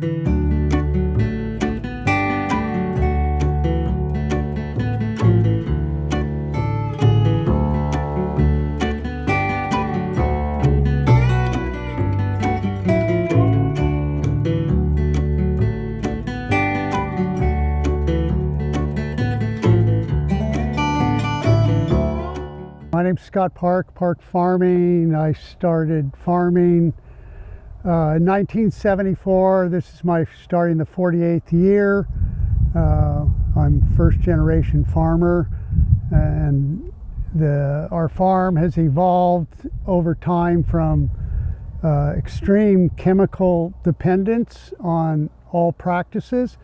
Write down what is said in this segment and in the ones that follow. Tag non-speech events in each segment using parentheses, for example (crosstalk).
My name's Scott Park, Park Farming. I started farming uh, in 1974. This is my starting the 48th year. Uh, I'm first generation farmer and the, our farm has evolved over time from uh, extreme chemical dependence on all practices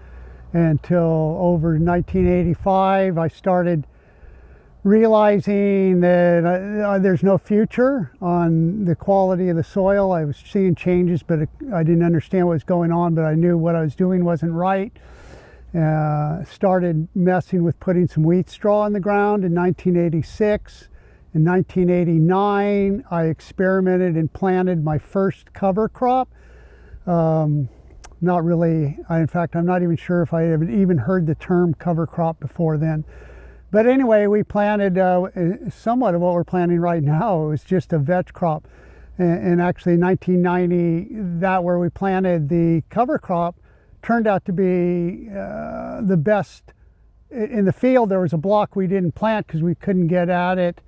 until over 1985 I started realizing that uh, uh, there's no future on the quality of the soil. I was seeing changes, but I didn't understand what was going on, but I knew what I was doing wasn't right. Uh, started messing with putting some wheat straw in the ground in 1986. In 1989, I experimented and planted my first cover crop. Um, not really, I, in fact, I'm not even sure if I had even heard the term cover crop before then. But anyway, we planted uh, somewhat of what we're planting right now. It was just a vetch crop. And, and actually 1990, that where we planted the cover crop turned out to be uh, the best. In the field, there was a block we didn't plant because we couldn't get at it.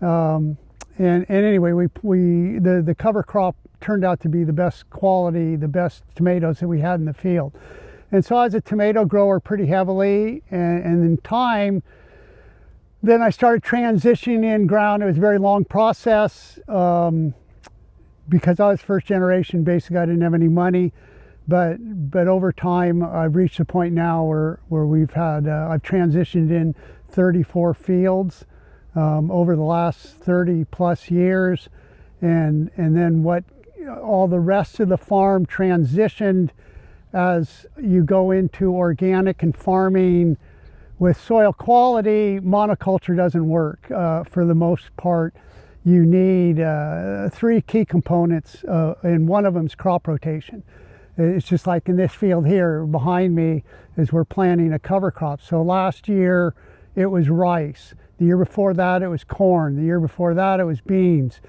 Um, and, and anyway, we, we the, the cover crop turned out to be the best quality, the best tomatoes that we had in the field. And so I was a tomato grower pretty heavily, and, and in time, then I started transitioning in ground. It was a very long process um, because I was first generation. Basically, I didn't have any money, but but over time, I've reached a point now where where we've had uh, I've transitioned in 34 fields um, over the last 30 plus years, and and then what all the rest of the farm transitioned as you go into organic and farming with soil quality, monoculture doesn't work. Uh, for the most part, you need uh, three key components, uh, and one of them is crop rotation. It's just like in this field here behind me is we're planting a cover crop. So last year it was rice. The year before that it was corn. The year before that it was beans.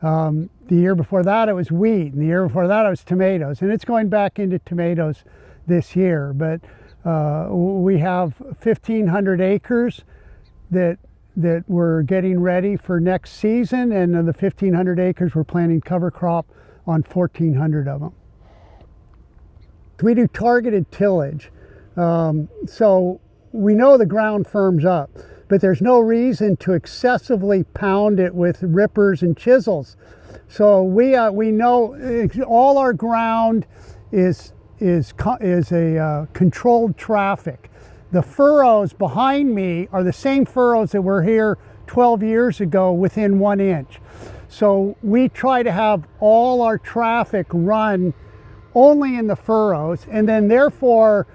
Um, the year before that it was wheat. And the year before that it was tomatoes. And it's going back into tomatoes this year. But uh, we have 1,500 acres that that we're getting ready for next season, and the 1,500 acres, we're planting cover crop on 1,400 of them. We do targeted tillage, um, so we know the ground firms up, but there's no reason to excessively pound it with rippers and chisels. So we uh, we know all our ground is is, is a uh, controlled traffic. The furrows behind me are the same furrows that were here 12 years ago within one inch. So we try to have all our traffic run only in the furrows and then therefore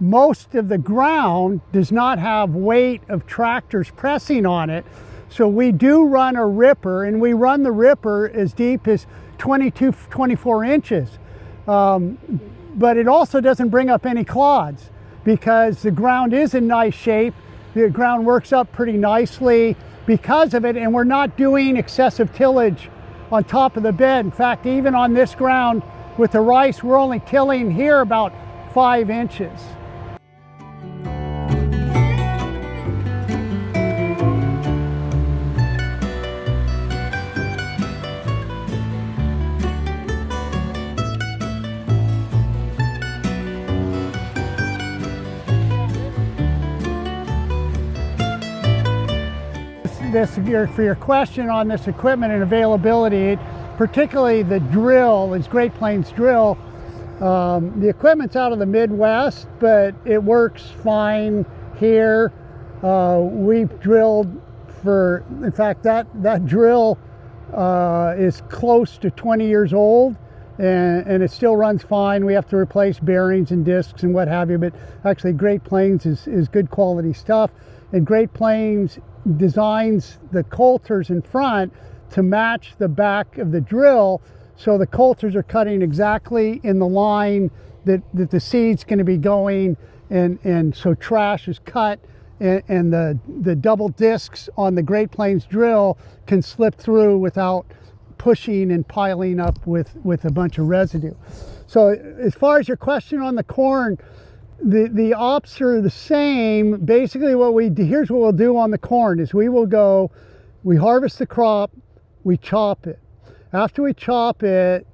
most of the ground does not have weight of tractors pressing on it. So we do run a ripper and we run the ripper as deep as 22, 24 inches. Um, but it also doesn't bring up any clods because the ground is in nice shape. The ground works up pretty nicely because of it, and we're not doing excessive tillage on top of the bed. In fact, even on this ground with the rice, we're only tilling here about five inches. This for your question on this equipment and availability, particularly the drill, is Great Plains drill. Um, the equipment's out of the Midwest, but it works fine here. Uh, we've drilled for, in fact, that, that drill uh, is close to 20 years old and, and, it still runs fine. We have to replace bearings and discs and what have you, but actually Great Plains is, is good quality stuff. And Great Plains designs the coulters in front to match the back of the drill so the coulters are cutting exactly in the line that, that the seed's going to be going and, and so trash is cut and, and the, the double discs on the Great Plains drill can slip through without pushing and piling up with, with a bunch of residue. So as far as your question on the corn, the, the ops are the same. Basically what we do, here's what we'll do on the corn is we will go, we harvest the crop, we chop it. After we chop it,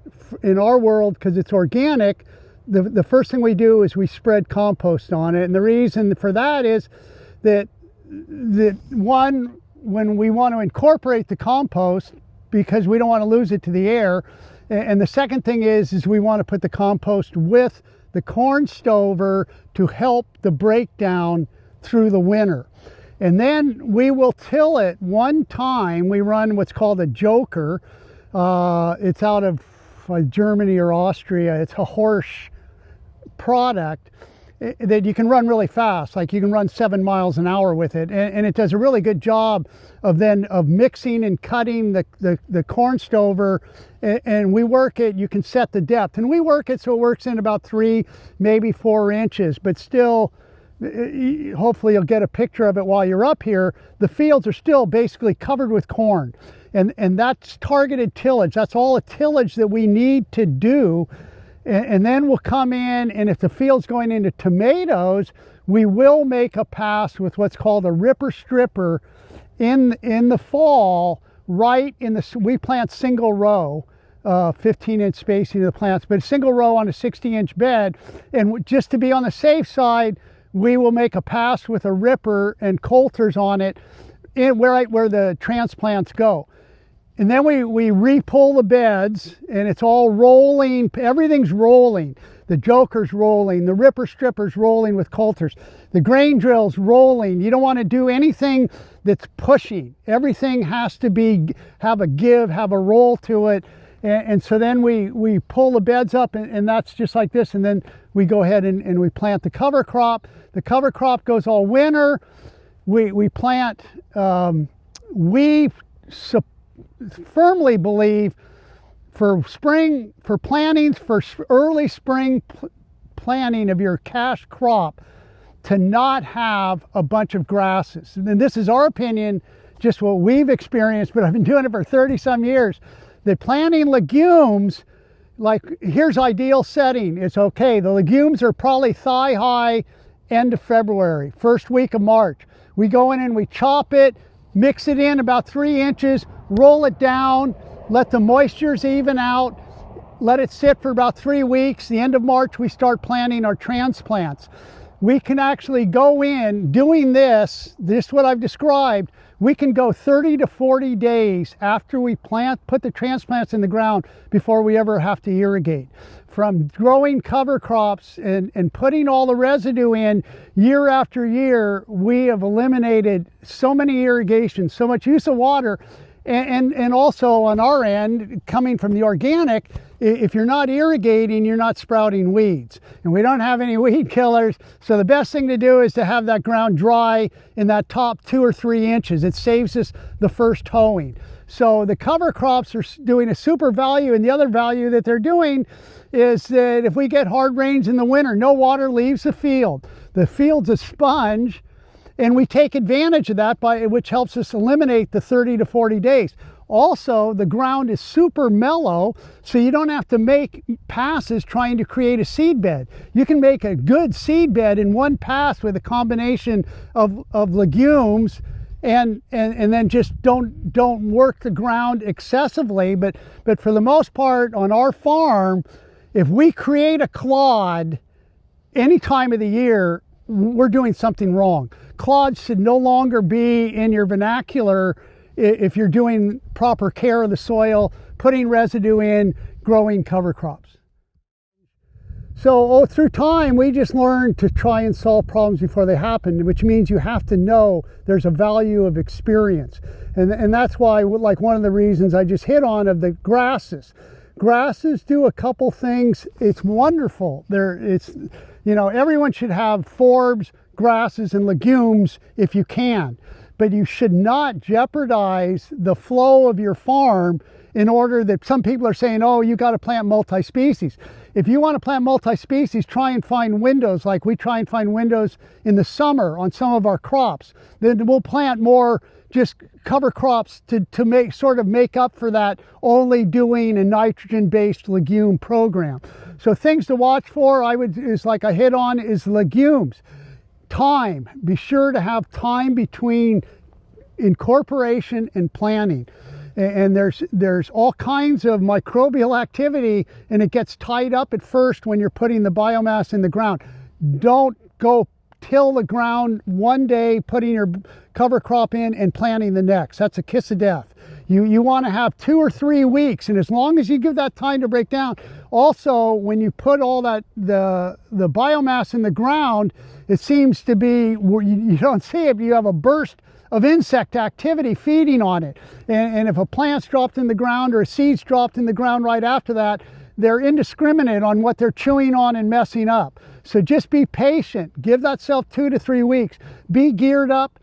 in our world, because it's organic, the, the first thing we do is we spread compost on it. And the reason for that is that, that one, when we want to incorporate the compost, because we don't want to lose it to the air, and the second thing is, is we want to put the compost with the corn stover to help the breakdown through the winter. And then we will till it one time. We run what's called a joker. Uh, it's out of uh, Germany or Austria. It's a Horsch product eh, that you can run really fast. Like you can run seven miles an hour with it. And, and it does a really good job of then of mixing and cutting the, the, the corn stover. And, and we work it, you can set the depth. And we work it so it works in about three, maybe four inches, but still, eh, hopefully you'll get a picture of it while you're up here. The fields are still basically covered with corn. And, and that's targeted tillage. That's all the tillage that we need to do and, then we'll come in and if the field's going into tomatoes, we will make a pass with what's called a ripper stripper in, in the fall, right in the, we plant single row, uh, 15 inch spacing of the plants, but a single row on a 60 inch bed. And just to be on the safe side, we will make a pass with a ripper and coulters on it in where, where the transplants go. And then we, we re-pull the beds and it's all rolling. Everything's rolling. The joker's rolling. The ripper stripper's rolling with coulters. The grain drill's rolling. You don't want to do anything that's pushing. Everything has to be have a give, have a roll to it. And, and so then we, we pull the beds up and, and, that's just like this. And then we go ahead and, and we plant the cover crop. The cover crop goes all winter. We, we plant, um, we support firmly believe for spring, for plantings, for early spring planting of your cash crop, to not have a bunch of grasses. And this is our opinion, just what we've experienced, but I've been doing it for 30 some years. That planting legumes, like here's ideal setting. It's okay. The legumes are probably thigh high end of February, first week of March. We go in and we chop it, mix it in about three inches, roll it down, let the moistures even out, let it sit for about three weeks. The end of March, we start planting our transplants. We can actually go in doing this, this what I've described, we can go 30 to 40 days after we plant, put the transplants in the ground before we ever have to irrigate. From growing cover crops and, and putting all the residue in year after year, we have eliminated so many irrigations, so much use of water and, and, and also on our end, coming from the organic, if you're not irrigating, you're not sprouting weeds. And we don't have any (laughs) weed killers, so the best thing to do is to have that ground dry in that top two or three inches. It saves us the first hoeing. So the cover crops are doing a super value, and the other value that they're doing is that if we get hard rains in the winter, no water leaves the field. The field's a sponge, and we take advantage of that by which helps us eliminate the 30 to 40 days. Also, the ground is super mellow, so you don't have to make passes trying to create a seed bed. You can make a good seed bed in one pass with a combination of, of legumes and, and, and then just don't, don't work the ground excessively. But, but for the most part on our farm, if we create a clod any time of the year, we're doing something wrong. Clods should no longer be in your vernacular if you're doing proper care of the soil, putting residue in, growing cover crops. So oh, through time, we just learned to try and solve problems before they happen, which means you have to know there's a value of experience. And, and that's why, like one of the reasons I just hit on of the grasses. Grasses do a couple things. It's wonderful. There, it's you know, everyone should have forbs, grasses, and legumes if you can, but you should not jeopardize the flow of your farm in order that some people are saying, oh, you got to plant multi-species. If you want to plant multi-species, try and find windows like we try and find windows in the summer on some of our crops. Then we'll plant more just cover crops to, to make sort of make up for that only doing a nitrogen based legume program. So things to watch for I would is like I hit on is legumes. Time. Be sure to have time between incorporation and planting and there's there's all kinds of microbial activity and it gets tied up at first when you're putting the biomass in the ground. Don't go till the ground one day putting your cover crop in and planting the next. That's a kiss of death. You you want to have two or three weeks and as long as you give that time to break down also when you put all that the the biomass in the ground it seems to be you, you don't see it you have a burst of insect activity feeding on it. And, and if a plant's dropped in the ground or a seed's dropped in the ground right after that, they're indiscriminate on what they're chewing on and messing up. So just be patient. Give that self two to three weeks. Be geared up.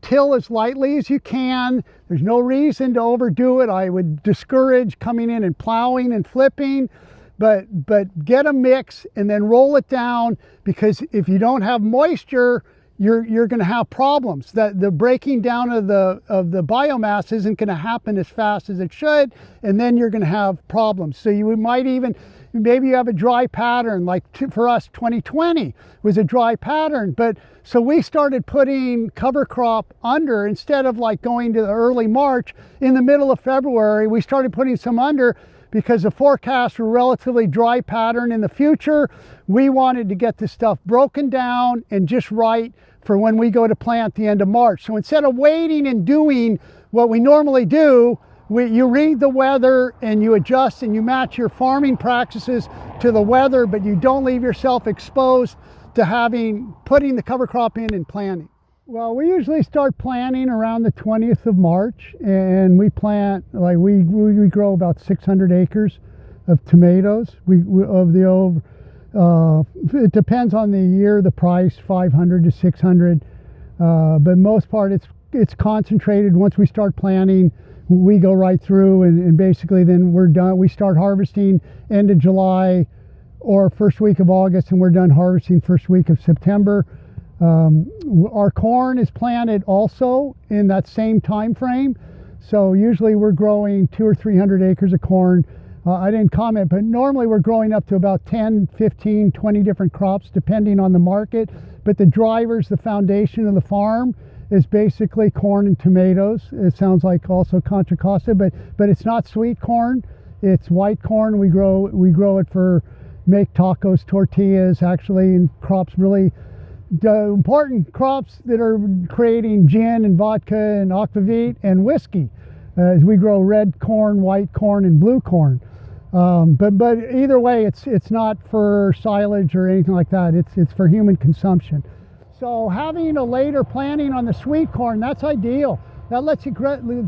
Till as lightly as you can. There's no reason to overdo it. I would discourage coming in and plowing and flipping, but but get a mix and then roll it down because if you don't have moisture, you're you're going to have problems. That the breaking down of the of the biomass isn't going to happen as fast as it should, and then you're going to have problems. So you might even maybe you have a dry pattern like for us 2020 was a dry pattern but so we started putting cover crop under instead of like going to the early march in the middle of february we started putting some under because the forecasts were relatively dry pattern in the future we wanted to get this stuff broken down and just right for when we go to plant the end of March. So instead of waiting and doing what we normally do, we, you read the weather and you adjust and you match your farming practices to the weather, but you don't leave yourself exposed to having putting the cover crop in and planting. Well, we usually start planting around the 20th of March, and we plant like we we, grow about 600 acres of tomatoes. We, we of the over uh, it depends on the year, the price, 500 to 600. Uh, but most part, it's it's concentrated. Once we start planting, we go right through, and, and basically then we're done. We start harvesting end of July or first week of August, and we're done harvesting first week of September. Um, our corn is planted also in that same time frame. So usually we're growing two or 300 acres of corn uh, I didn't comment, but normally we're growing up to about 10, 15, 20 different crops depending on the market. But the drivers, the foundation of the farm is basically corn and tomatoes. It sounds like also Contra Costa, but but it's not sweet corn. It's white corn. We grow we grow it for make tacos, tortillas, actually, and crops really the important crops that are creating gin and vodka and aquavit and whiskey. Uh, we grow red corn, white corn, and blue corn. Um, but but either way, it's it's not for silage or anything like that. It's it's for human consumption. So having a later planting on the sweet corn, that's ideal. That lets you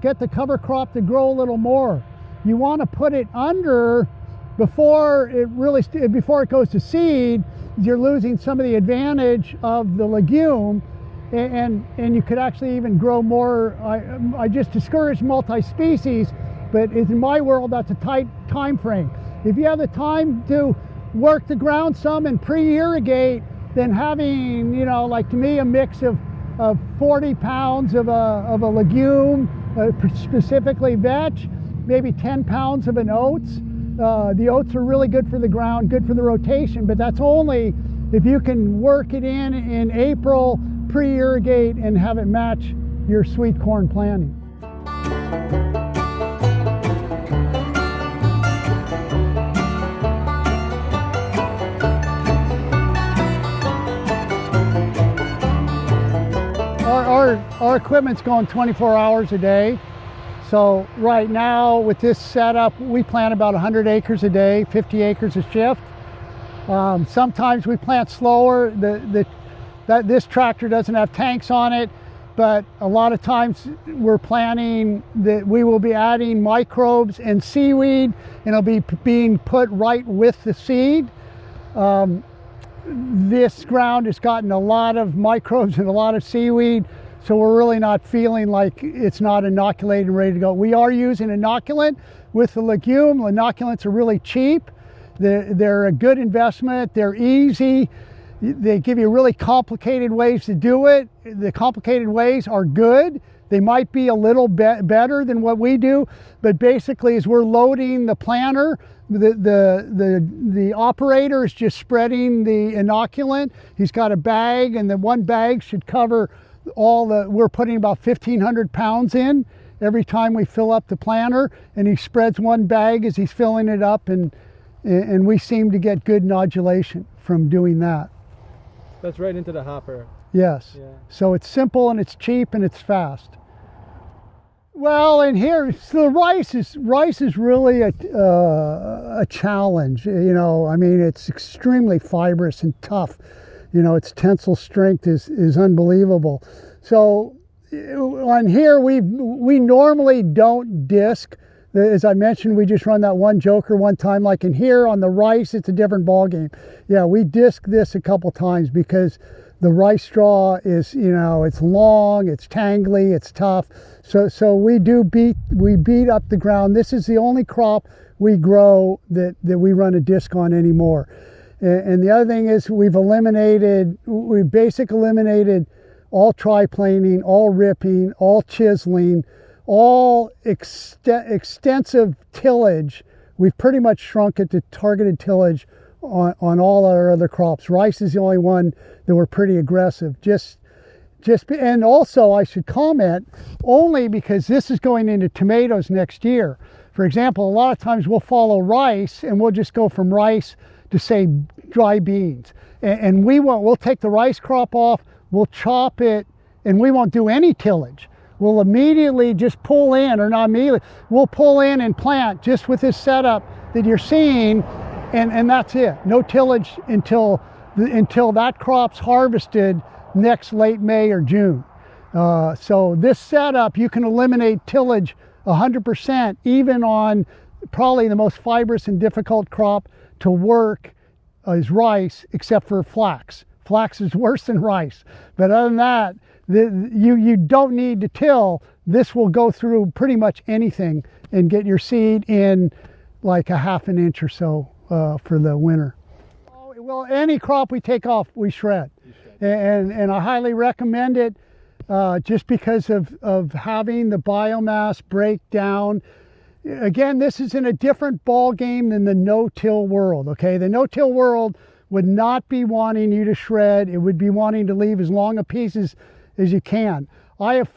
get the cover crop to grow a little more. You want to put it under before it really before it goes to seed. You're losing some of the advantage of the legume, and and, and you could actually even grow more. I, I just discourage multi-species but in my world, that's a tight time frame. If you have the time to work the ground some and pre-irrigate, then having, you know, like to me, a mix of, of 40 pounds of a, of a legume, uh, specifically vetch, maybe 10 pounds of an oats. Uh, the oats are really good for the ground, good for the rotation, but that's only if you can work it in in April, pre-irrigate and have it match your sweet corn planting. Our, equipment's going 24 hours a day. So right now with this setup, we plant about 100 acres a day, 50 acres a shift. Um, sometimes we plant slower. The, the, that, this tractor doesn't have tanks on it, but a lot of times we're planting that we will be adding microbes and seaweed and it'll be being put right with the seed. Um, this ground has gotten a lot of microbes and a lot of seaweed so we're really not feeling like it's not inoculated and ready to go. We are using inoculant with the legume. Inoculants are really cheap. They're, they're a good investment. They're easy. They give you really complicated ways to do it. The complicated ways are good. They might be a little be better than what we do, but basically, as we're loading the planter, the, the, the, the operator is just spreading the inoculant. He's got a bag, and the one bag should cover all the, we're putting about 1,500 pounds in every time we fill up the planter, and he spreads one bag as he's filling it up, and, and we seem to get good nodulation from doing that. That's right into the hopper. Yes. Yeah. So it's simple and it's cheap and it's fast. Well, and here, so the rice is rice is really a uh, a challenge. You know, I mean, it's extremely fibrous and tough. You know, its tensile strength is is unbelievable. So on here, we we normally don't disc. As I mentioned, we just run that one joker one time. Like in here on the rice, it's a different ball game. Yeah, we disc this a couple times because the rice straw is, you know, it's long, it's tangly, it's tough. So, so we do beat, we beat up the ground. This is the only crop we grow that, that we run a disc on anymore. And, the other thing is we've eliminated, we basically eliminated all triplaning, all ripping, all chiseling, all ext extensive tillage. We've pretty much shrunk it to targeted tillage on, on all our other crops. Rice is the only one that we're pretty aggressive. Just, just, and also I should comment only because this is going into tomatoes next year. For example, a lot of times we'll follow rice and we'll just go from rice to say dry beans. And, and we won't, we'll take the rice crop off, we'll chop it, and we won't do any tillage. We'll immediately just pull in, or not immediately, we'll pull in and plant just with this setup that you're seeing and, and that's it. No tillage until, until that crop's harvested next late May or June. Uh, so this setup, you can eliminate tillage 100% even on probably the most fibrous and difficult crop to work is rice, except for flax. Flax is worse than rice. But other than that, the, you, you don't need to till. This will go through pretty much anything and get your seed in like a half an inch or so uh, for the winter. Well, any crop we take off, we shred. shred. And, and I highly recommend it uh, just because of, of having the biomass break down. Again, this is in a different ball game than the no-till world, okay? The no-till world would not be wanting you to shred. It would be wanting to leave as long a pieces as you can. I have,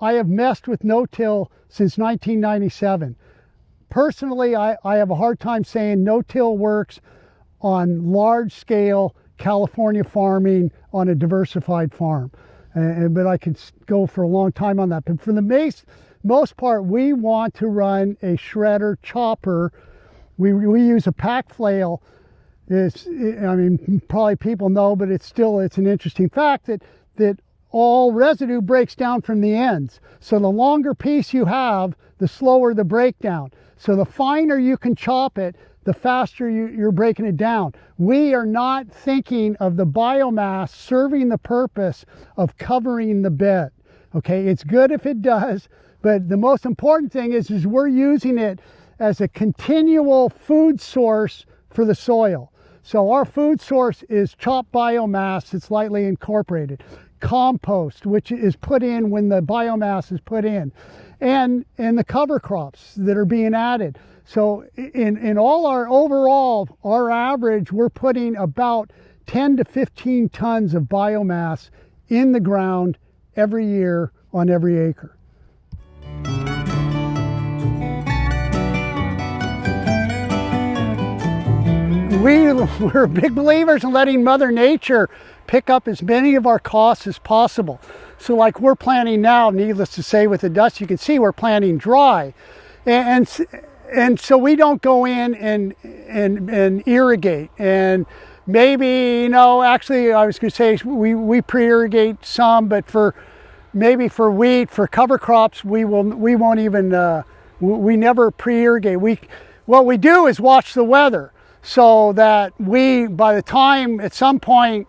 I have messed with no-till since 1997. Personally, I, I have a hard time saying no-till works on large scale California farming on a diversified farm. Uh, but I could go for a long time on that. But for the most, most part, we want to run a shredder chopper. We, we use a pack flail. It's, I mean, probably people know, but it's still, it's an interesting fact that, that all residue breaks down from the ends. So the longer piece you have, the slower the breakdown. So the finer you can chop it, the faster you, are breaking it down. We are not thinking of the biomass serving the purpose of covering the bed. Okay, it's good if it does, but the most important thing is, is we're using it as a continual food source for the soil. So our food source is chopped biomass that's lightly incorporated, compost, which is put in when the biomass is put in and and the cover crops that are being added. So in, in all our overall, our average, we're putting about 10 to 15 tons of biomass in the ground every year on every acre. We, (laughs) we're big believers in letting Mother Nature pick up as many of our costs as possible. So like we're planting now, needless to say with the dust, you can see we're planting dry. And, and, and so we don't go in and, and, and irrigate. And maybe, you know, actually I was gonna say we, we pre-irrigate some, but for maybe for wheat, for cover crops, we, will, we won't even, uh, we never pre-irrigate. We, what we do is watch the weather so that we, by the time at some point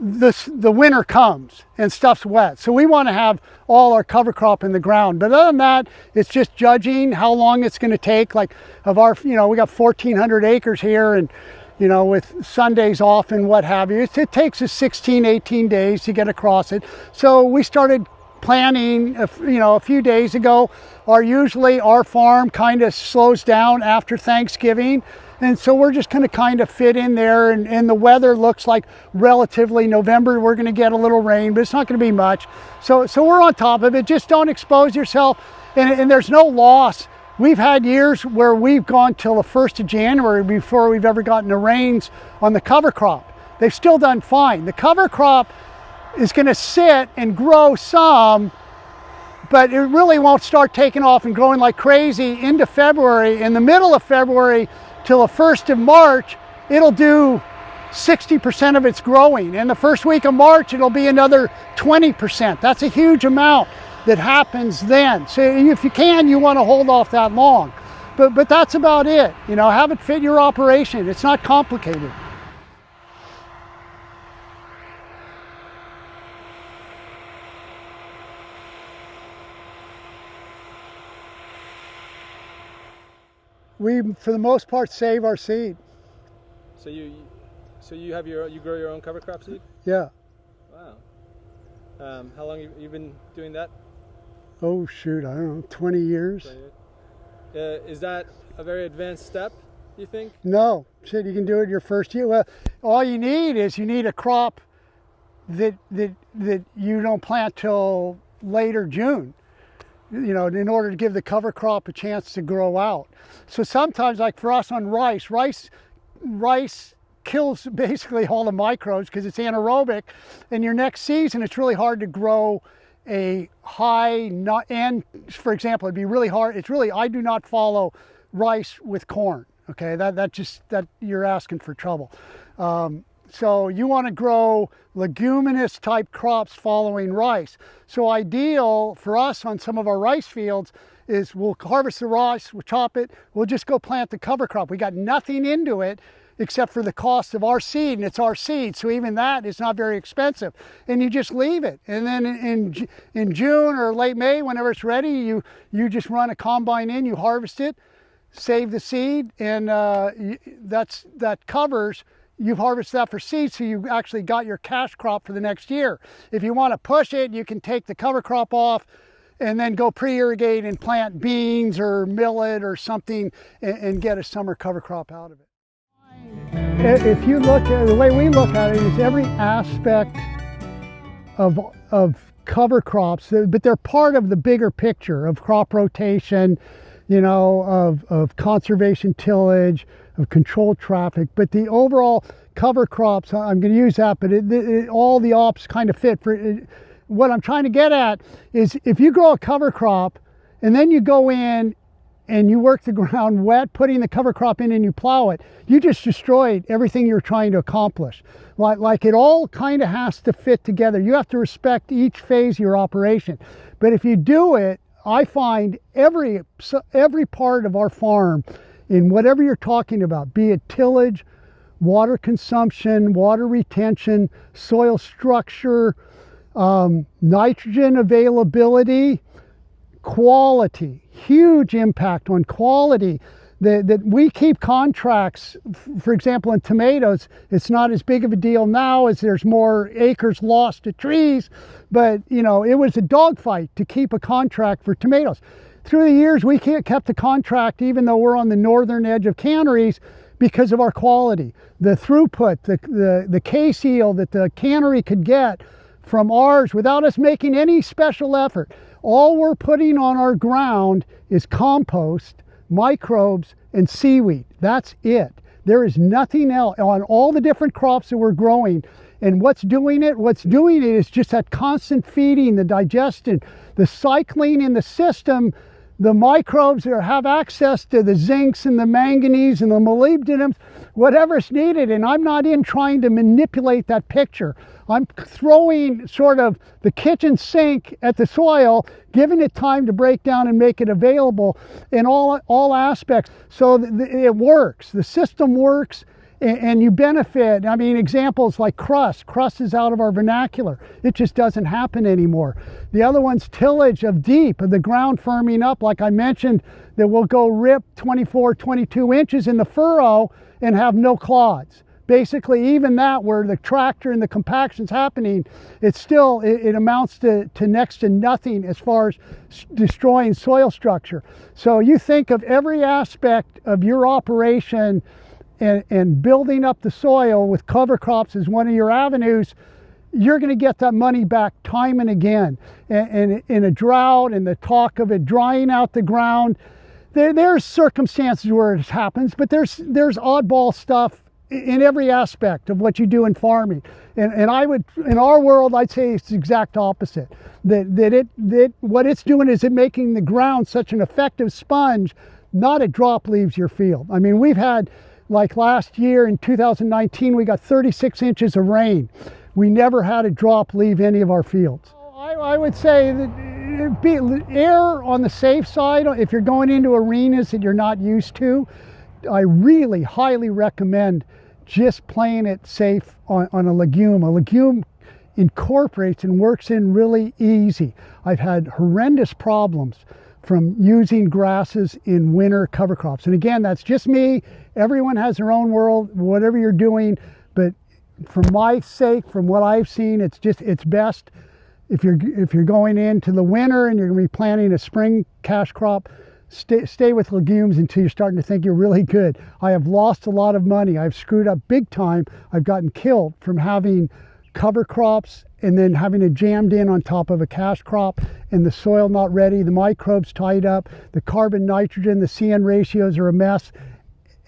this the winter comes and stuff's wet. So we want to have all our cover crop in the ground. But other than that, it's just judging how long it's going to take. Like of our, you know, we got 1,400 acres here and you know, with Sundays off and what have you. It, it takes us 16, 18 days to get across it. So we started planning, you know, a few days ago. Our usually our farm kind of slows down after Thanksgiving and so we're just to kind of fit in there and, and, the weather looks like relatively November. We're going to get a little rain but it's not going to be much. So so we're on top of it. Just don't expose yourself. And, and there's no loss. We've had years where we've gone till the 1st of January before we've ever gotten the rains on the cover crop. They've still done fine. The cover crop is going to sit and grow some but it really won't start taking off and growing like crazy into February in the middle of February till the 1st of March, it'll do 60% of its growing. In the first week of March, it'll be another 20%. That's a huge amount that happens then. So if you can, you want to hold off that long. But, but that's about it. You know, have it fit your operation. It's not complicated. We for the most part save our seed. So you, so you have your you grow your own cover crop seed? Yeah. Wow. Um, how long have you been doing that? Oh shoot, I don't know, 20 years. 20 years. Uh, is that a very advanced step? You think? No, shit, you can do it your first year. Well, all you need is you need a crop that that that you don't plant till later June you know, in order to give the cover crop a chance to grow out. So sometimes, like for us on rice, rice, rice kills (laughs) basically all the microbes because it's anaerobic. And your next season, it's really hard to grow a high and for example it'd be really hard it's really i do not follow rice with corn okay that that just that you're asking for trouble um, so you want to grow leguminous type crops following rice. So ideal for us on some of our rice fields is we'll harvest the rice, we'll chop it, we'll just go plant the cover crop. We got nothing into it except for the cost of our seed and it's our seed. So even that is not very expensive and you just leave it. And then in, in June or late May, whenever it's ready, you, you just run a combine in, you harvest it, save the seed and uh, that's, that covers you've harvested that for seed, so you actually got your cash crop for the next year. If you want to push it, you can take the cover crop off and then go pre-irrigate and plant beans or millet or something and, and get a summer cover crop out of it. If you look at the way we look at it is every aspect of, of cover crops, but they're part of the bigger picture of crop rotation, you know, of, of conservation tillage, of controlled traffic. But the overall cover crops, I'm going to use that, but it, it, all the ops kind of fit for it. What I'm trying to get at is if you grow a cover crop and then you go in and you work the (laughs) ground wet, putting the cover crop in and you plow it, you just destroyed everything you're trying to accomplish. Like, like it all kind of has to fit together. You have to respect each phase of your operation. But if you do it, I find every, every part of our farm in whatever you're talking about, be it tillage, water consumption, water retention, soil structure, um, nitrogen availability, quality, huge impact on quality. That, that we keep contracts, for example, in tomatoes, it's not as big of a deal now as there's more acres lost to trees, but you know, it was a dogfight to keep a contract for tomatoes. Through the years, we kept the contract even though we're on the northern edge of canneries because of our quality. The throughput, the, the, the case yield that the cannery could get from ours without us making any special effort. All we're putting on our ground is compost, microbes, and seaweed. That's it. There is nothing else on all the different crops that we're growing. And what's doing it? What's doing it is just that constant feeding, the digestion, the cycling in the system the microbes that have access to the zincs and the manganese and the molybdenums, whatever's needed. And I'm not in trying to manipulate that picture. I'm throwing sort of the kitchen sink at the soil, giving it time to break down and make it available in all, all aspects. So it works. The system works and, you benefit. I mean, examples like crust. Crust is out of our vernacular. It just doesn't happen anymore. The other one's tillage of deep, of the ground firming up, like I mentioned, that will go rip 24, 22 inches in the furrow and have no clods basically even that where the tractor and the compaction's happening it's still it, it, amounts to, to next to nothing as far as destroying soil structure so you think of every aspect of your operation and, and building up the soil with cover crops as one of your avenues you're going to get that money back time and again and, and in a drought and the talk of it drying out the ground there, there's circumstances where it happens but there's there's oddball stuff in every aspect of what you do in farming. And, and I would, in our world, I'd say it's the exact opposite. That, that it, that what it's doing is it making the ground such an effective sponge, not a drop leaves your field. I mean, we've had, like last year in 2019, we got 36 inches of rain. We never had a drop leave any of our fields. I, I would say that uh, be, err on the safe side if you're going into arenas that you're not used to. I really highly recommend just playing it safe on, on a legume. A legume incorporates and works in really easy. I've had horrendous problems from using grasses in winter cover crops. And again, that's just me. Everyone has their own world, whatever you're doing. But for my sake, from what I've seen, it's just, it's best if you're, if you're going into the winter and you're gonna be planting a spring cash crop, stay, stay with legumes until you're starting to think you're really good. I have lost a lot of money. I've screwed up big time. I've gotten killed from having cover crops and then having it jammed in on top of a cash crop and the soil not ready, the microbes tied up, the carbon nitrogen, the CN ratios are a mess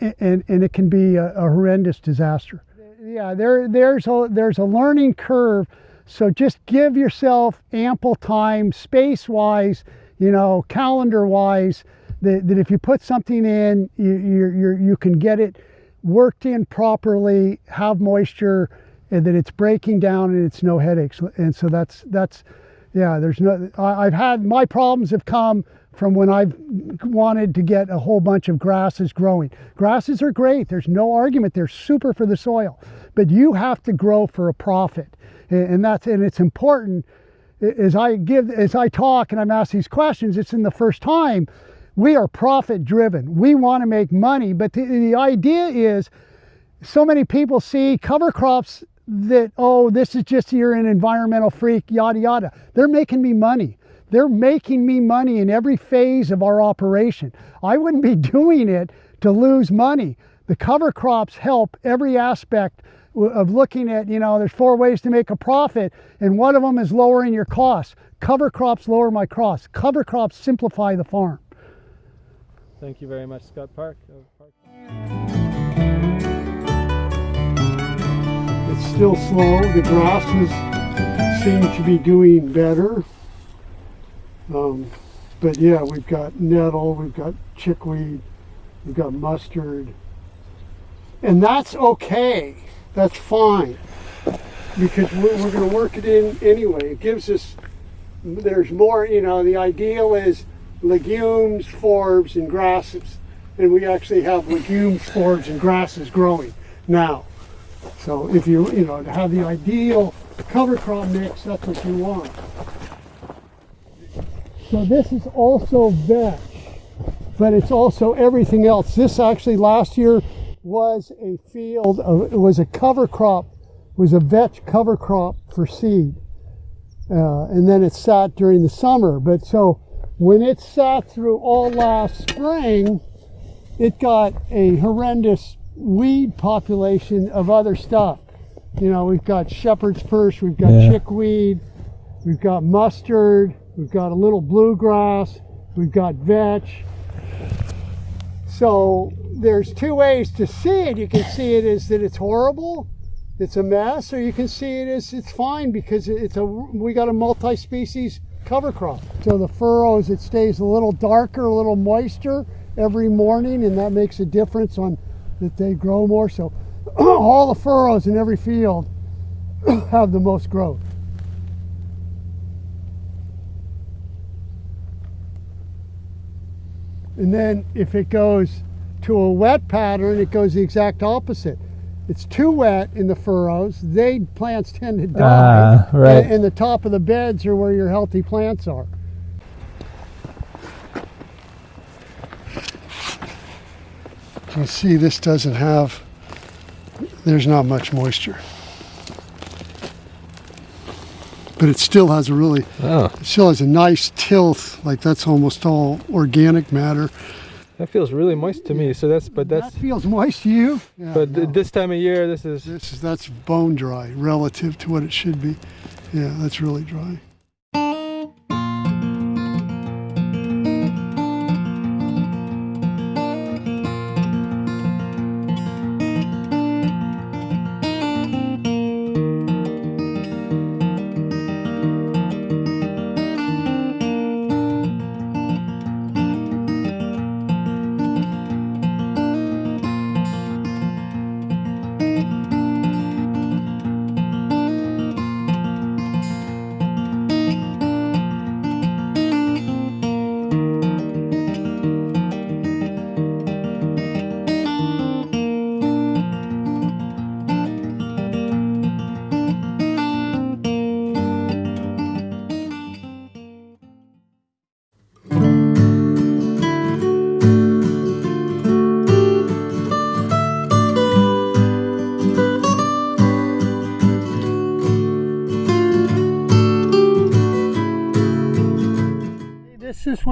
and, and it can be a, a horrendous disaster. Yeah, there, there's, a, there's a learning curve. So just give yourself ample time, space-wise, you know, calendar-wise, that, that if you put something in, you, you you can get it worked in properly, have moisture, and that it's breaking down and it's no headaches. And so that's, that's yeah, there's no, I, I've had, my problems have come from when I've wanted to get a whole bunch of grasses growing. Grasses are great. There's no argument. They're super for the soil, but you have to grow for a profit. And that's, and it's important as I give, as I talk and I'm asked these questions, it's in the first time we are profit driven. We want to make money, but the, the idea is so many people see cover crops that, oh, this is just you're an environmental freak, yada, yada. They're making me money. They're making me money in every phase of our operation. I wouldn't be (laughs) doing it to lose money. The cover crops help every aspect of looking at, you know, there's four ways to make a profit, and one of them is lowering your costs. Cover crops lower my costs. Cover crops simplify the farm. Thank you very much, Scott Park. It's still slow. The grasses seem to be doing better. Um, but yeah, we've got nettle, we've got chickweed, we've got mustard. And that's okay. That's fine. Because we're, we're going to work it in anyway. It gives us, there's more, you know, the ideal is legumes, forbs, and grasses. And we actually have legumes, forbs, and grasses growing now. So if you, you know, to have the ideal cover crop mix, that's what you want. So this is also vetch, but it's also everything else. This actually last year was a field, of, it was a cover crop, was a vetch cover crop for seed. Uh, and then it sat during the summer. But so when it sat through all last spring, it got a horrendous weed population of other stuff. You know, we've got shepherd's purse, we've got yeah. chickweed, we've got mustard, we've got a little bluegrass, we've got vetch. So there's two ways to see it. You can see it as that it's horrible, it's a mess, or you can see it as it's fine because it's a we got a multi-species cover crop. So the furrows, it stays a little darker, a little moister every morning, and that makes a difference on that they grow more. So (clears throat) all the furrows in every field (clears throat) have the most growth. And then if it goes to a wet pattern, it goes the exact opposite. it's too wet in the furrows. They plants tend to die. Ah, right. And, and the top of the beds are where your healthy plants are. You see, this doesn't have. There's not much moisture, but it still has a really Oh, it still has a nice tilth, like that's almost all organic matter. that feels really moist to me. So that's, but that's, that feels moist to you. Yeah, but no. this time of year, this is. this is that's bone dry relative to what it should be. Yeah, that's really dry.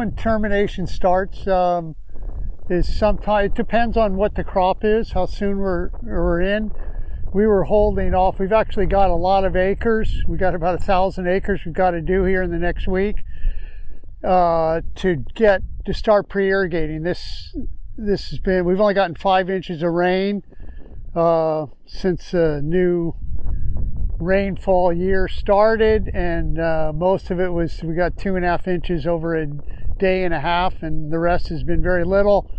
When termination starts. Um, is sometime it depends on what the crop is, how soon we're we're in. We were holding off. We've actually got a lot of acres. We got about a thousand acres we've got to do here in the next week uh, to get to start pre-irrigating. This this has been. We've only gotten five inches of rain uh, since the new rainfall year started, and uh, most of it was we got two and a half inches over a day and a half, and the rest has been very little.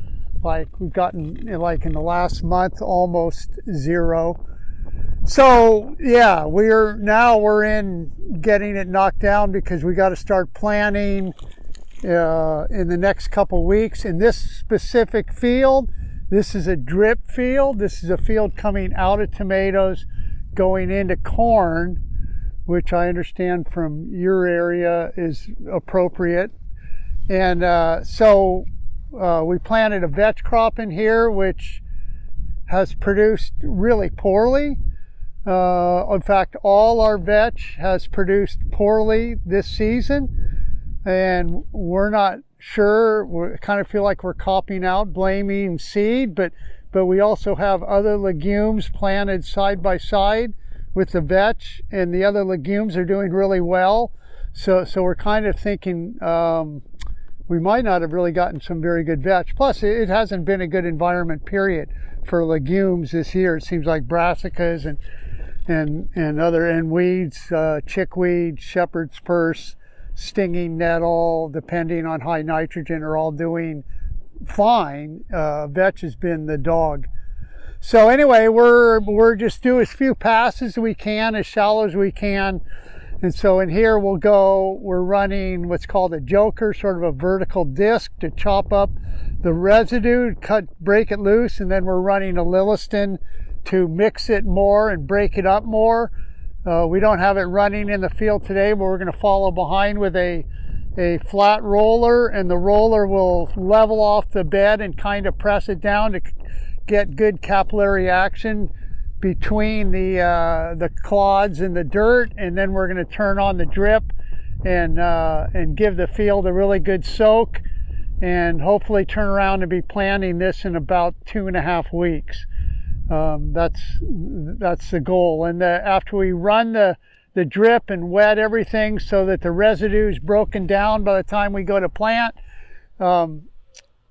Like we've gotten like in the last month almost zero. So yeah, we're now we're in getting it knocked down because we got to start planning uh, in the next couple weeks. In this specific field, this is a drip field. This is a field coming out of tomatoes, going into corn, which I understand from your area is appropriate. And uh, so uh, we planted a vetch crop in here, which has produced really poorly. Uh, in fact, all our vetch has produced poorly this season, and we're not sure. We kind of feel like we're copying out, blaming seed, but but we also have other legumes planted side by side with the vetch, and the other legumes are doing really well. So so we're kind of thinking. Um, we might not have really gotten some very good vetch. Plus, it hasn't been a good environment, period, for legumes this year. It seems like brassicas and and and other and weeds, uh, chickweed, shepherd's purse, stinging nettle, depending on high nitrogen, are all doing fine. Uh, vetch has been the dog. So anyway, we're we're just do as few passes as we can, as shallow as we can. And so in here we'll go, we're running what's called a joker, sort of a vertical disc to chop up the residue, cut, break it loose, and then we're running a Lilliston to mix it more and break it up more. Uh, we don't have it running in the field today, but we're going to follow behind with a, a flat roller, and the roller will level off the bed and kind of press it down to get good capillary action between the uh, the clods and the dirt, and then we're going to turn on the drip and uh, and give the field a really good soak, and hopefully turn around and be planting this in about two and a half weeks. Um, that's that's the goal. And the, after we run the the drip and wet everything so that the residue is broken down by the time we go to plant, um,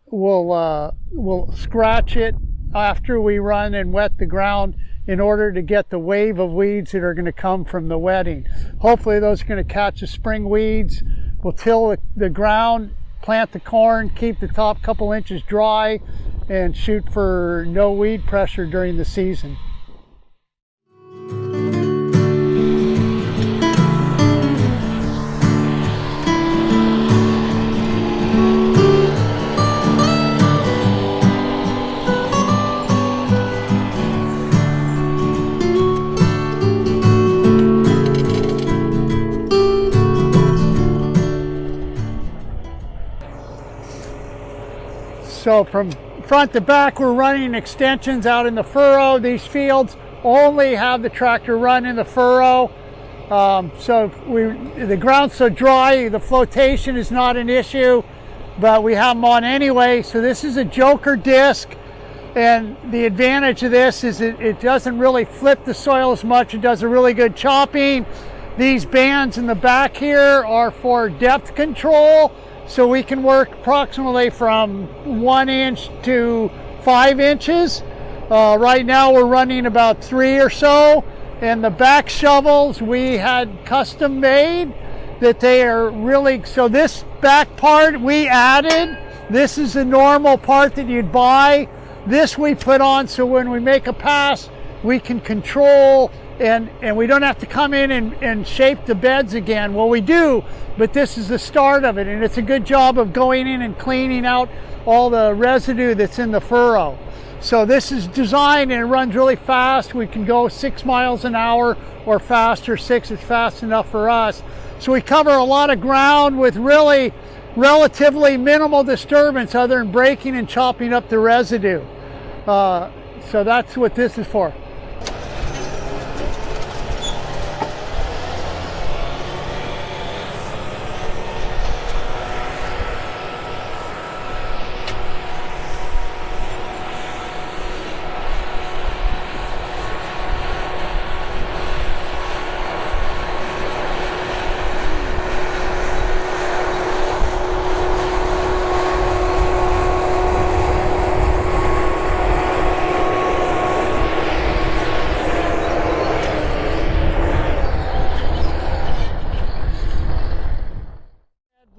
we'll uh, we'll scratch it after we run and wet the ground in order to get the wave of weeds that are going to come from the wetting. Hopefully those are going to catch the spring weeds. We'll till the, the ground, plant the corn, keep the top couple inches dry, and shoot for no weed pressure during the season. So from front to back, we're running extensions out in the furrow. These fields only have the tractor run in the furrow. Um, so we, the ground's so dry, the flotation is not an issue, but we have them on anyway. So this is a joker disc. And the advantage of this is it, it doesn't really flip the soil as much. It does a really good chopping. These bands in the back here are for depth control. So we can work approximately from one inch to five inches. Uh, right now we're running about three or so. And the back shovels we had custom made that they are really, so this back part we added. This is the normal part that you'd buy. This we put on so when we make a pass, we can control and, and we don't have to come in and, and shape the beds again. Well, we do, but this is the start of it. And it's a good job of going in and cleaning out all the residue that's in the furrow. So this is designed and it runs really fast. We can go six miles an hour or faster. Six is fast enough for us. So we cover a lot of ground with really relatively minimal disturbance other than breaking and chopping up the residue. Uh, so that's what this is for.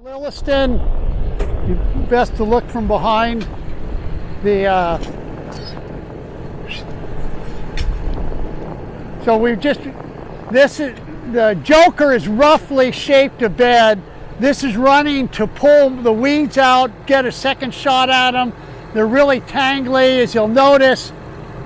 Lilliston, best to look from behind. The uh, so we've just this is the Joker is roughly shaped a bed. This is running to pull the weeds out, get a second shot at them. They're really tangly, as you'll notice.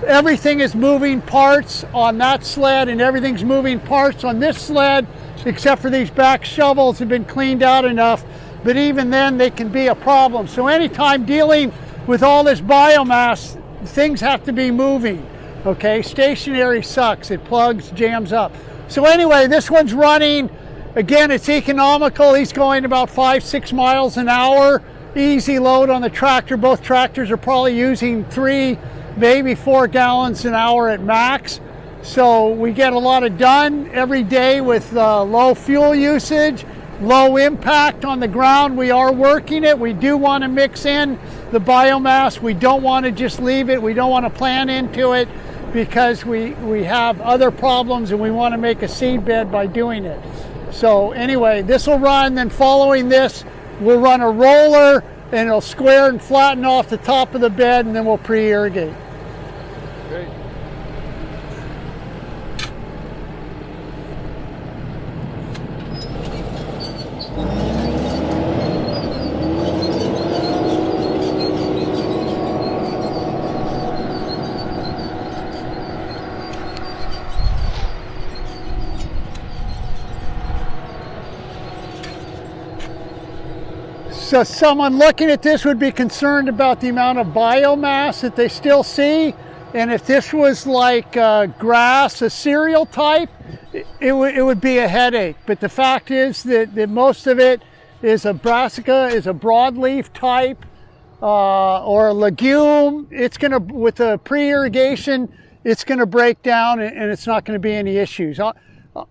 Everything is moving parts on that sled, and everything's moving parts on this sled except for these back shovels have been cleaned out enough, but even then they can be a problem. So anytime dealing with all this biomass, things have to be moving, okay? Stationary sucks, it plugs, jams up. So anyway, this one's running. Again, it's economical. He's going about five, six miles an hour. Easy load on the tractor. Both tractors are probably using three, maybe four gallons an hour at max. So we get a lot of done every day with uh, low fuel usage, low impact on the ground. We are working it. We do want to mix in the biomass. We don't want to just leave it. We don't want to plan into it because we, we have other problems and we want to make a seed bed by doing it. So anyway, this will run, then following this, we'll run a roller and it'll square and flatten off the top of the bed and then we'll pre-irrigate. So someone looking at this would be concerned about the amount of biomass that they still see. And if this was like uh, grass, a cereal type, it, it, it would be a headache. But the fact is that, that most of it is a brassica, is a broadleaf type, uh, or a legume. It's gonna, with the pre-irrigation, it's gonna break down and, and it's not gonna be any issues. I,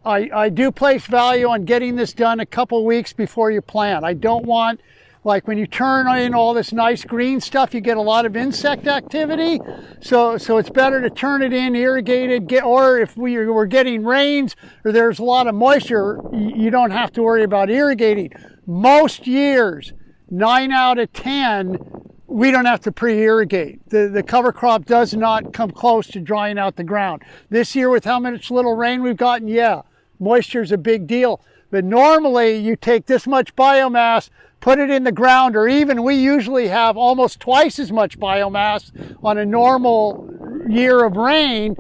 I, I do place value on getting this done a couple weeks before you plant. I don't want like when you turn in all this nice green stuff, you get a lot of insect activity. So, so it's better to turn it in, irrigated, get, or if we were getting rains or there's a lot of moisture, you don't have to worry about irrigating. Most years, nine out of 10, we don't have to pre-irrigate. The, the cover crop does not come close to drying out the ground. This year with how much little rain we've gotten, yeah, moisture is a big deal. But normally you take this much biomass, put it in the ground, or even we usually have almost twice as much biomass on a normal year of rain.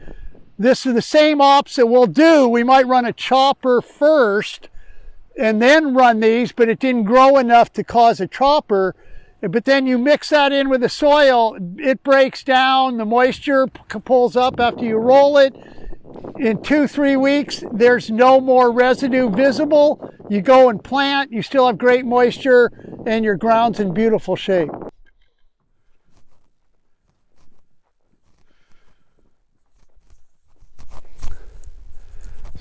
This is the same ops that we'll do. We might run a chopper first and then run these, but it didn't grow enough to cause a chopper. but then you mix that in with the soil, it breaks down, the moisture pulls up after you roll it. In two, three weeks, there's no more residue visible. You go and plant, you still have great moisture, and your ground's in beautiful shape.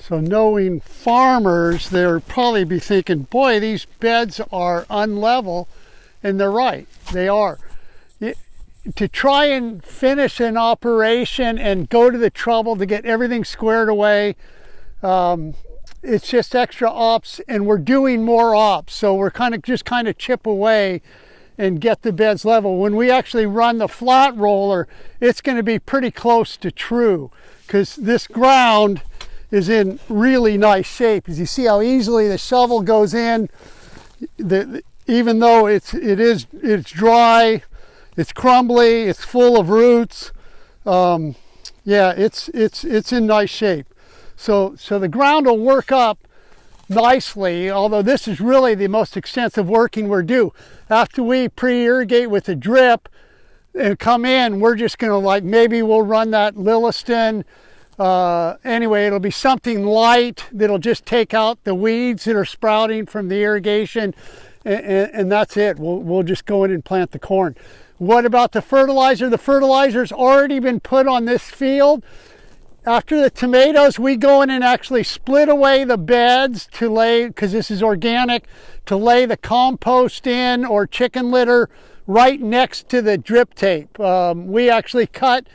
So knowing farmers, they'll probably be thinking, boy, these beds are unlevel. And they're right, they are. To try and finish an operation and go to the trouble to get everything squared away, um, it's just extra ops and we're doing more ops. So we're kind of just kind of chip away and get the beds level. When we actually run the flat roller, it's going to be pretty close to true because this ground is in really nice shape. As you see how easily the shovel goes in, the, even though it's it is it's dry, it's crumbly, it's full of roots. Um, yeah, it's it's it's in nice shape. So so the ground will work up nicely. Although this is really the most extensive working we're due. After we pre-irrigate with the drip and come in, we're just going to like maybe we'll run that Lilliston uh, anyway, it'll be something light that'll just take out the weeds that are sprouting from the irrigation, and, and, and that's it. We'll, we'll just go in and plant the corn. What about the fertilizer? The fertilizer's already been put on this field. After the tomatoes, we go in and actually split away the beds to lay, because this is organic, to lay the compost in or chicken litter right next to the drip tape. Um, we actually cut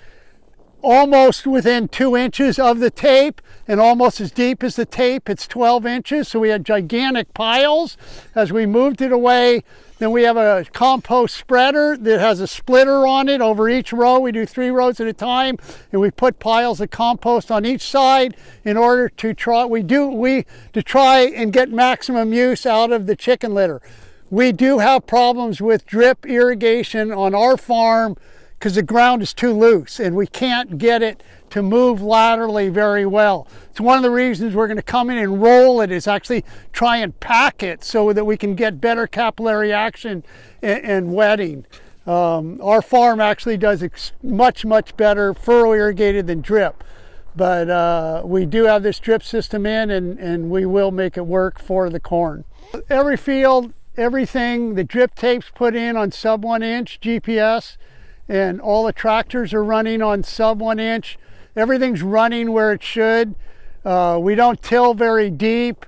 almost within two inches of the tape and almost as deep as the tape. It's 12 inches, so we had gigantic piles. As we moved it away, then we have a compost spreader that has a splitter on it over each row. We do three rows at a time, and we put piles of compost on each side in order to try. We do we to try and get maximum use out of the chicken litter. We do have problems with drip irrigation on our farm because the ground is too loose and we can't get it to move laterally very well. It's one of the reasons we're going to come in and roll it is actually try and pack it so that we can get better capillary action and, and wetting. Um, our farm actually does much, much better furrow irrigated than drip. But uh, we do have this drip system in and, and we will make it work for the corn. Every field, everything, the drip tapes put in on sub one inch GPS and all the tractors are running on sub one inch. Everything's running where it should. Uh, we don't till very deep.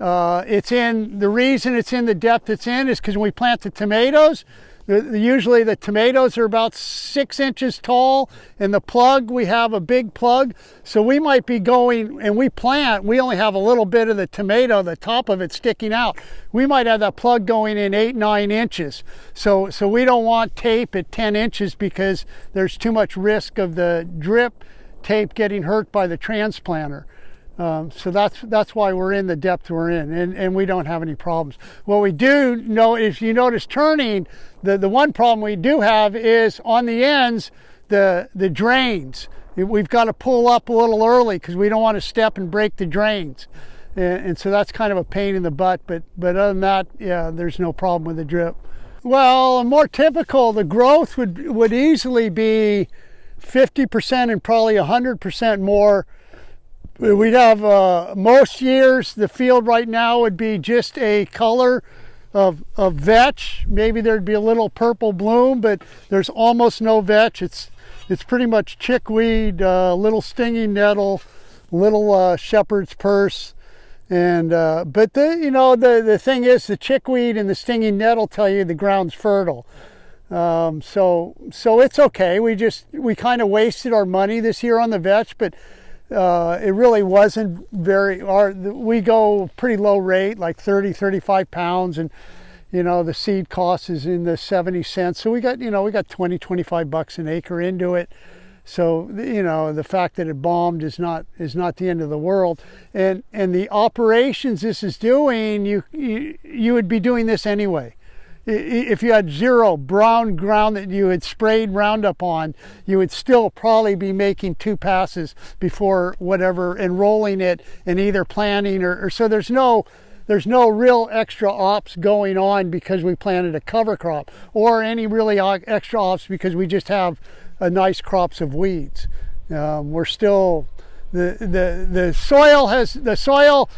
Uh, it's in the reason it's in the depth it's in is because when we plant the tomatoes, Uh, usually the tomatoes are about six inches tall, and the plug we have a big plug, so we might be going and we plant. We only have a little bit of the tomato, the top of it sticking out. We might have that plug going in eight nine inches. So so we don't want tape at 10 inches because there's too much risk of the drip tape getting hurt by the transplanter. Um, so that's that's why we're in the depth we're in, and, and we don't have any problems. What we do know, if you notice turning, the, the one problem we do have is on the ends, the, the drains. We've got to pull up a little early because we don't want to step and break the drains. And, and so that's kind of a pain in the butt, but, but other than that, yeah, there's no problem with the drip. Well, more typical, the growth would, would easily be 50% and probably 100% more We'd have uh, most years the field right now would be just a color of, of vetch. Maybe there'd be a little purple bloom, but there's almost no vetch. It's it's pretty much chickweed, uh, little stinging nettle, little uh, shepherd's purse, and uh, but the you know the the thing is the chickweed and the stinging nettle tell you the ground's fertile. Um, so so it's okay. We just we kind of wasted our money this year on the vetch, but uh, it really wasn't very our we go pretty low rate like 30 35 pounds and you know the seed cost is in the 70 cents. So we got you know we got 20 25 bucks an acre into it. So you know the fact that it bombed is not is not the end of the world. And and the operations this is doing you you, you would be doing this anyway if you had zero brown ground that you had sprayed Roundup on, you would still probably be making two passes before whatever, enrolling it and either planting or, or so there's no there's no real extra ops going on because we planted a cover crop or any really extra ops because we just have a nice crops of weeds. Um, we're still the the the soil has the soil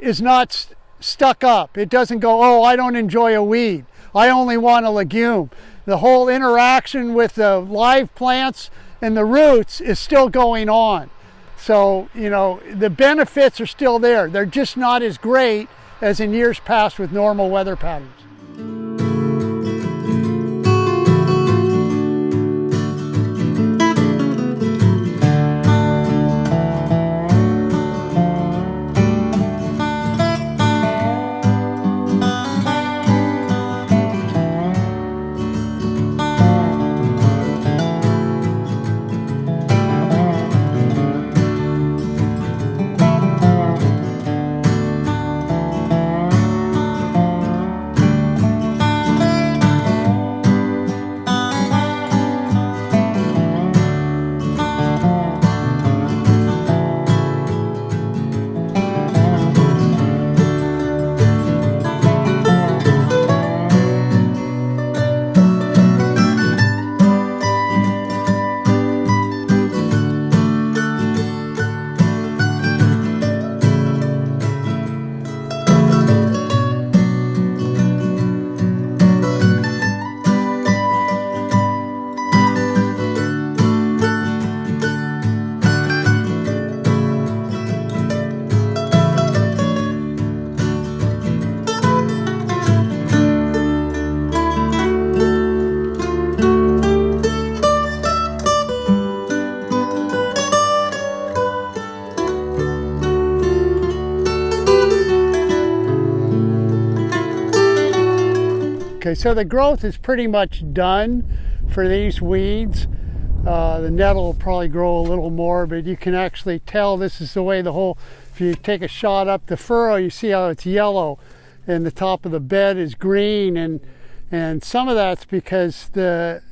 is not st- stuck up. It doesn't go, oh, I don't enjoy a weed. I only want a legume. The whole interaction with the live plants and the roots is still going on. So, you know, the benefits are still there. They're just not as great as in years past with normal weather patterns. So the growth is pretty much done for these weeds. Uh, the nettle will probably grow a little more, but you can actually tell this is the way the whole, if you take a shot up the furrow, you see how it's yellow and the top of the bed is green and and some of that's because the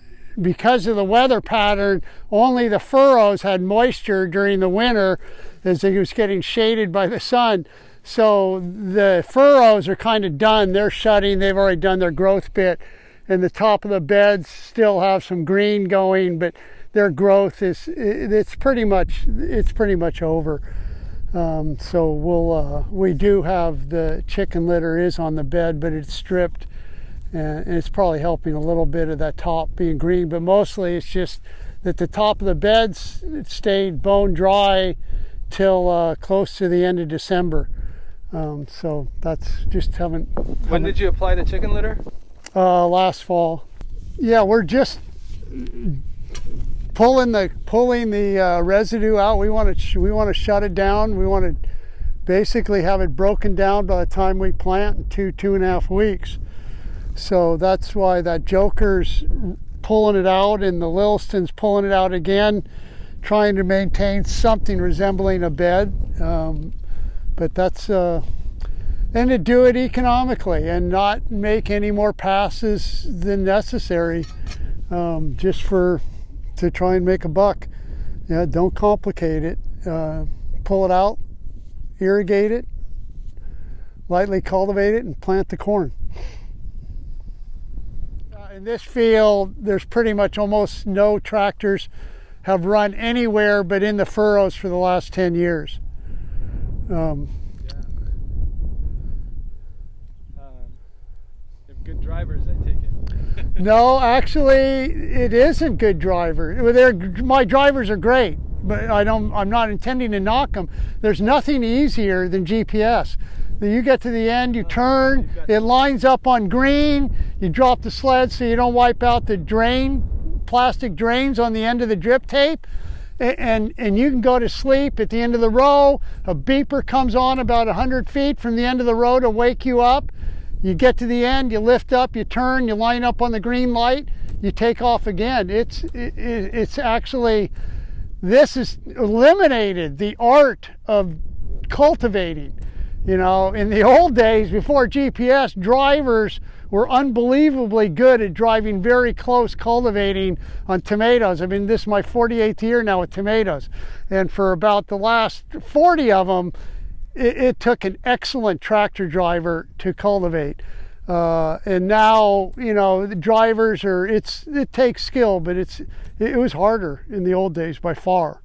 because of the weather pattern, only the furrows had moisture during the winter as it was getting shaded by the sun. So the furrows are kind of done. They're shutting. They've already done their growth bit. And the top of the beds still have some green going, but their growth is it's pretty much it's pretty much over. Um, so we'll uh, we do have the chicken litter is on the bed, but it's stripped, and it's probably helping a little bit of that top being green. But mostly it's just that the top of the beds stayed bone dry till uh, close to the end of December. Um, so that's just haven't. When did you apply the chicken litter? Uh, last fall. Yeah, we're just pulling the pulling the uh, residue out. We want to we want to shut it down. We want to basically have it broken down by the time we plant in two two and a half weeks. So that's why that Joker's pulling it out and the Lilliston's pulling it out again, trying to maintain something resembling a bed. Um, but that's uh, and to do it economically and not make any more passes than necessary, um, just for to try and make a buck. Yeah, don't complicate it. Uh, pull it out, irrigate it, lightly cultivate it, and plant the corn. Uh, in this field, there's pretty much almost no tractors have run anywhere but in the furrows for the last 10 years. Um, Yeah. Um, good drivers, I take it. (laughs) no, actually, it isn't good driver. Well, They're, my drivers are great, but I don't. I'm not intending to knock them. There's nothing easier than GPS. You get to the end, you turn, it lines up on green. You drop the sled so you don't wipe out the drain, plastic drains on the end of the drip tape. And, and you can go to sleep at the end of the row. A beeper comes on about 100 feet from the end of the row to wake you up. You get to the end, you lift up, you turn, you line up on the green light, you take off again. It's it, it- it's actually this has eliminated the art of cultivating. You know, in the (laughs) old days before GPS, drivers were unbelievably good at driving very close cultivating on tomatoes. I mean, this is my 48th year now with tomatoes. And for about the last 40 of them, it, it took an excellent tractor driver to cultivate. Uh, and now, you know, the drivers are, it's, it takes skill, but it's, it was harder in the old days by far.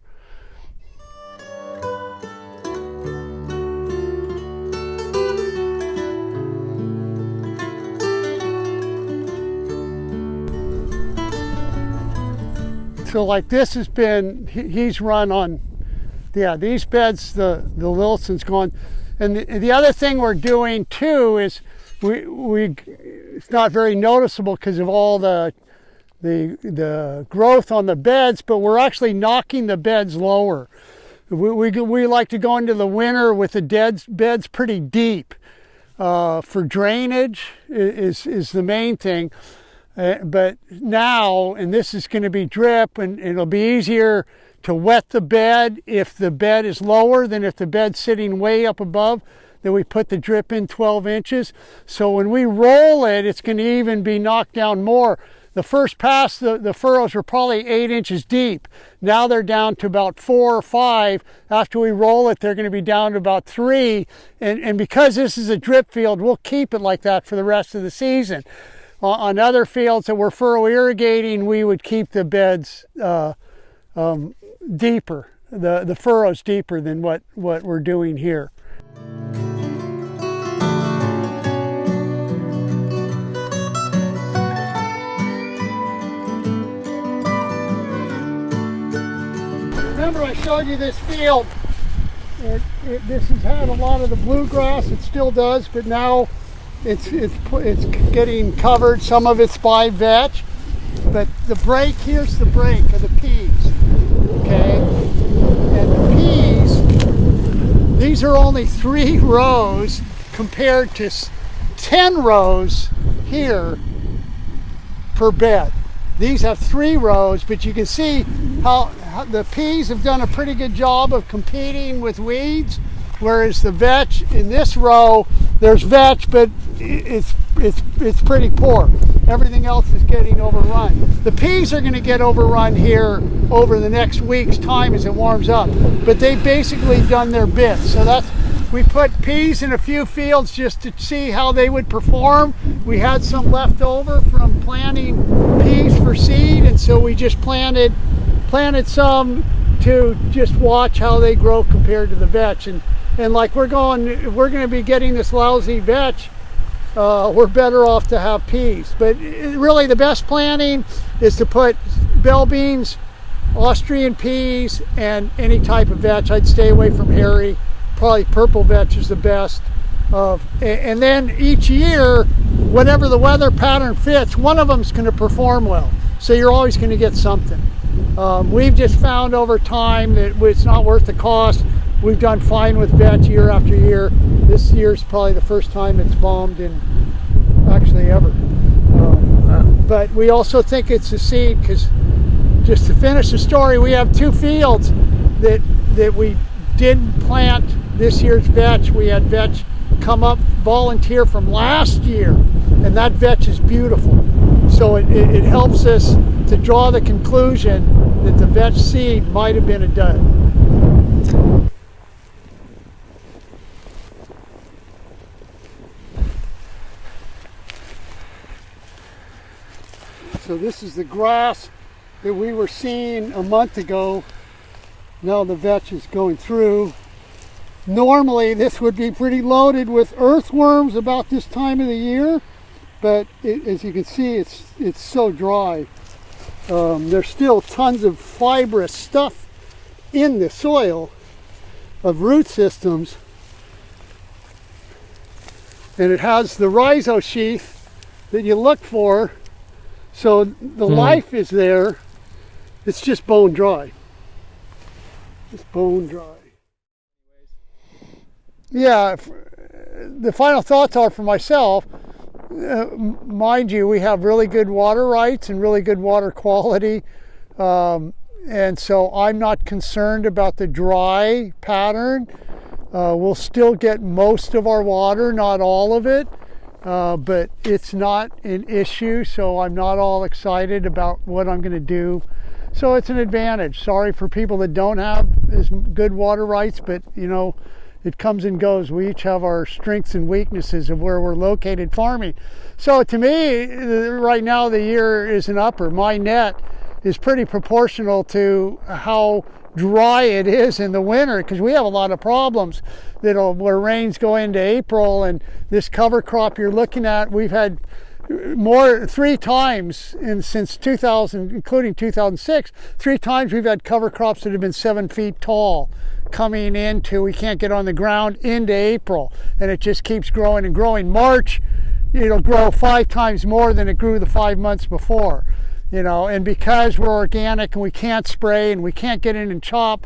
So like this has been, he's run on, yeah, these beds, the, the Lilliston's gone. And the, the other thing we're doing too is we, we it's not very noticeable because of all the, the, the growth on the beds, but we're actually knocking the beds lower. We, we, we like to go into the winter with the dead beds pretty deep. Uh, for drainage is, is the main thing. Uh, but now, and this is going to be drip, and it'll be easier to wet the bed if the bed is lower than if the bed's sitting way up above. Then we put the drip in 12 inches. So when we roll it, it's going to even be knocked down more. The first pass, the, the furrows were probably eight inches deep. Now they're down to about four or five. After we roll it, they're going to be down to about three. And, and because this is a drip field, we'll keep it like that for the rest of the season on other fields that were furrow irrigating, we would keep the beds uh, um, deeper, the, the furrows deeper than what, what we're doing here. Remember I showed you this field. It, it, this has had a lot of the bluegrass, it still does, but now it's it's it's getting covered. Some of it's by vetch, but the break here's the break of the peas. Okay, and the peas. These are only three (laughs) rows compared to ten rows here per bed. These have three rows, but you can see how, how the peas have done a pretty good job of competing with weeds whereas the vetch in this row there's vetch but it's it's it's pretty poor. Everything else is getting overrun. The peas are going to get overrun here over the next week's time as it warms up but they've basically done their bit. So that's we put peas in a few fields just to see how they would perform. We had some left over from planting peas for seed and so we just planted planted some to just watch how they grow compared to the vetch. And and like we're going we're going to be getting this lousy vetch uh, we're better off to have peas. But really the best planting is to put bell beans Austrian peas and any type of vetch. I'd stay away from hairy. Probably purple vetch is the best of and then each year whatever the weather pattern fits one of them is going to perform well. So you're always going to get something. Um, we've just found over time that it's not worth the cost we've done fine with vetch year after year. This year's probably the first time it's bombed in actually ever. Um, But we also think it's a seed because just to finish the story, we have two fields that that we didn't plant this year's vetch. We had vetch come up volunteer from last year and that vetch is beautiful. So it, it, it helps us to draw the conclusion that the vetch seed might have been a dud. So this is the grass that we were seeing a month ago. Now the vetch is going through. Normally this would be pretty loaded with earthworms about this time of the year, but it, as you can see, it's, it's so dry. Um, there's still tons of fibrous stuff in the soil of root systems. And it has the rhizosheath that you look for so the mm. life is there. It's just bone dry. It's bone dry. Yeah, the final thoughts are for myself. Uh, mind you, we have really good water rights and really good water quality. Um, and so I'm not concerned about the dry pattern. Uh, we'll still get most of our water, not all of it uh, but it's not an issue, so I'm not all excited about what I'm going to do. So it's an advantage. Sorry for people that don't have as good water rights, but you know, it comes and goes. We each have our strengths and weaknesses of where we're located farming. So to me, right now the year is an upper. My net is pretty proportional to how dry it is in the winter because we have a lot of problems that'll where rains go into April and this cover crop you're looking at we've had more three times in since 2000 including 2006 three times we've had cover crops that have been seven feet tall coming into we can't get on the ground into April. And it just keeps growing and growing. March it'll grow five times more than it grew the five months before you know and because we're organic and we can't spray and we can't get in and chop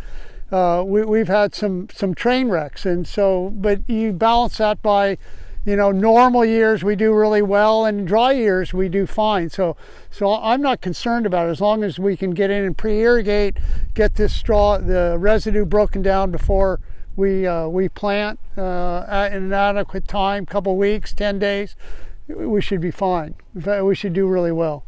uh, we, have had some some train wrecks. And so but you balance that by you know normal years we do really well and dry years we do fine. So so i'm not concerned about it. As long as we can get in and pre-irrigate get this straw the residue broken down before we uh, we plant uh, at an adequate time couple weeks 10 days we should be fine. We should do really well